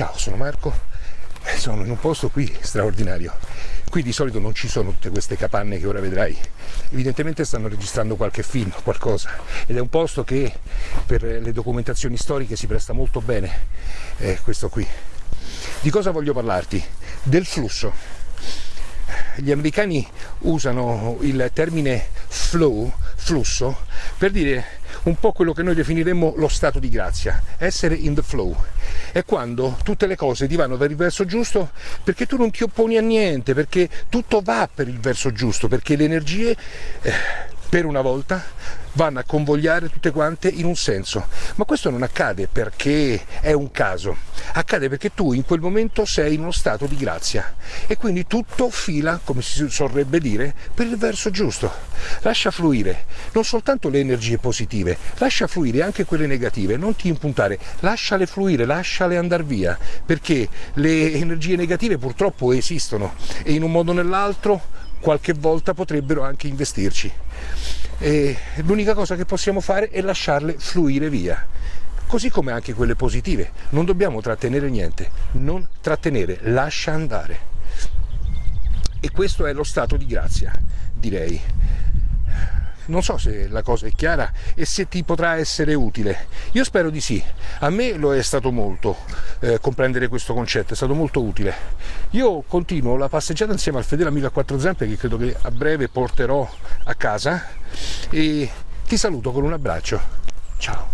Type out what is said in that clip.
Ciao, sono Marco, sono in un posto qui straordinario. Qui di solito non ci sono tutte queste capanne che ora vedrai. Evidentemente stanno registrando qualche film, qualcosa. Ed è un posto che per le documentazioni storiche si presta molto bene, eh, questo qui. Di cosa voglio parlarti? Del flusso. Gli americani usano il termine flow, flusso, per dire un po' quello che noi definiremmo lo stato di grazia, essere in the flow. È quando tutte le cose ti vanno per il verso giusto? Perché tu non ti opponi a niente, perché tutto va per il verso giusto, perché le energie eh, per una volta vanno a convogliare tutte quante in un senso. Ma questo non accade perché è un caso, accade perché tu in quel momento sei in uno stato di grazia e quindi tutto fila, come si sorrebbe dire, per il verso giusto. Lascia fluire non soltanto le energie positive, lascia fluire anche quelle negative, non ti impuntare, lasciale fluire, lasciale andare via, perché le energie negative purtroppo esistono e in un modo o nell'altro qualche volta potrebbero anche investirci. L'unica cosa che possiamo fare è lasciarle fluire via. Così come anche quelle positive. Non dobbiamo trattenere niente, non trattenere, lascia andare. E questo è lo stato di grazia, direi non so se la cosa è chiara e se ti potrà essere utile. Io spero di sì. A me lo è stato molto eh, comprendere questo concetto, è stato molto utile. Io continuo la passeggiata insieme al fedele amico a quattro zampe che credo che a breve porterò a casa e ti saluto con un abbraccio. Ciao.